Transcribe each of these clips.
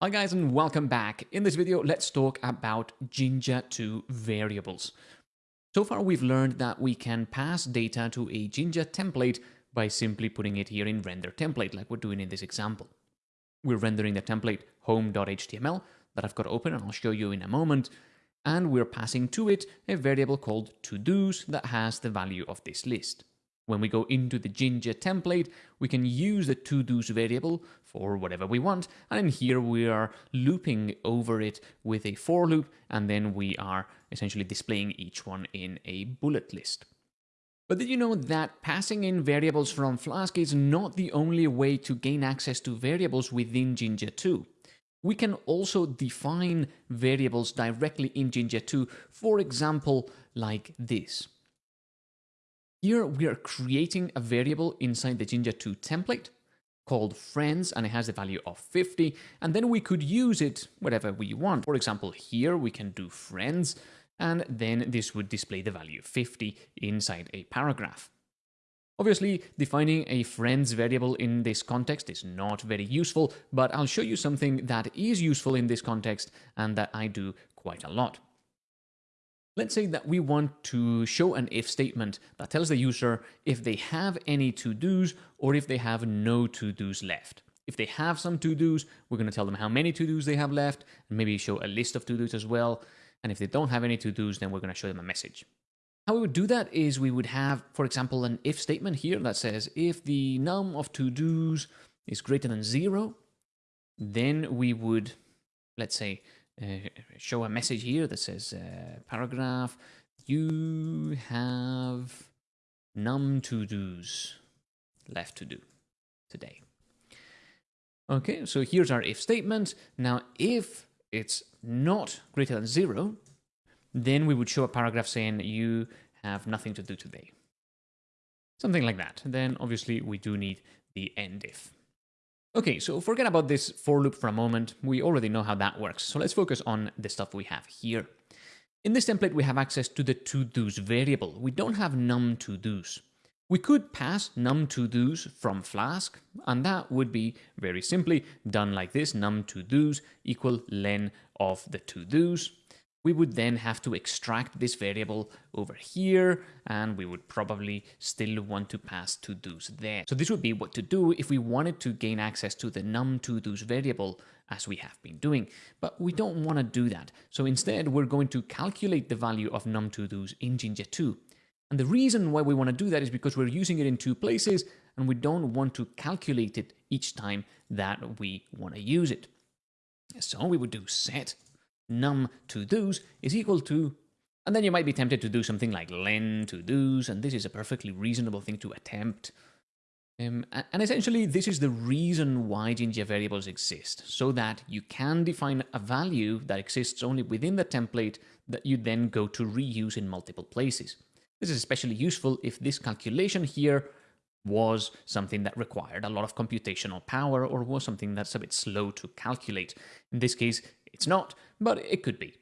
Hi guys and welcome back. In this video, let's talk about Jinja 2 variables. So far, we've learned that we can pass data to a Jinja template by simply putting it here in render template, like we're doing in this example. We're rendering the template home.html that I've got open and I'll show you in a moment. And we're passing to it a variable called to-dos that has the value of this list. When we go into the Jinja template, we can use the to-dos variable for whatever we want. And in here, we are looping over it with a for loop, and then we are essentially displaying each one in a bullet list. But did you know that passing in variables from Flask is not the only way to gain access to variables within Jinja 2? We can also define variables directly in Jinja 2, for example, like this. Here we are creating a variable inside the Jinja 2 template called friends and it has the value of 50 and then we could use it whatever we want. For example, here we can do friends and then this would display the value 50 inside a paragraph. Obviously, defining a friends variable in this context is not very useful, but I'll show you something that is useful in this context and that I do quite a lot. Let's say that we want to show an if statement that tells the user if they have any to-dos or if they have no to-dos left. If they have some to-dos, we're going to tell them how many to-dos they have left and maybe show a list of to-dos as well. And if they don't have any to-dos, then we're going to show them a message. How we would do that is we would have, for example, an if statement here that says if the num of to-dos is greater than zero, then we would, let's say, uh, show a message here that says uh, paragraph, you have num to-dos left to do today. Okay, so here's our if statement. Now, if it's not greater than zero, then we would show a paragraph saying you have nothing to do today. Something like that. Then obviously we do need the end if. Okay, so forget about this for loop for a moment. We already know how that works. So let's focus on the stuff we have here. In this template, we have access to the to-dos variable. We don't have num to-dos. We could pass num to-dos from Flask, and that would be very simply done like this, num to-dos equal len of the to-dos we would then have to extract this variable over here, and we would probably still want to pass to-dos there. So this would be what to do if we wanted to gain access to the num to-dos variable as we have been doing. But we don't want to do that. So instead, we're going to calculate the value of num to-dos in Jinja 2. And the reason why we want to do that is because we're using it in two places, and we don't want to calculate it each time that we want to use it. So we would do set num to-dos is equal to, and then you might be tempted to do something like len to-dos, and this is a perfectly reasonable thing to attempt. Um, and essentially, this is the reason why Jinja variables exist, so that you can define a value that exists only within the template that you then go to reuse in multiple places. This is especially useful if this calculation here was something that required a lot of computational power or was something that's a bit slow to calculate. In this case, it's not, but it could be.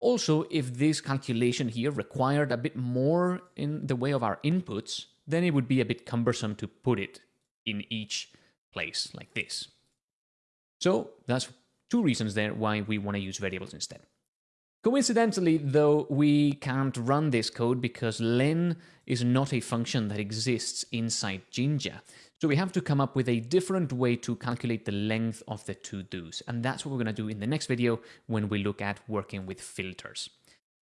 Also, if this calculation here required a bit more in the way of our inputs, then it would be a bit cumbersome to put it in each place like this. So that's two reasons there why we want to use variables instead. Coincidentally, though, we can't run this code because len is not a function that exists inside Jinja. So we have to come up with a different way to calculate the length of the to-dos. And that's what we're going to do in the next video when we look at working with filters.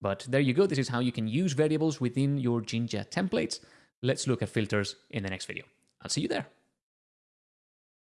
But there you go. This is how you can use variables within your Jinja templates. Let's look at filters in the next video. I'll see you there.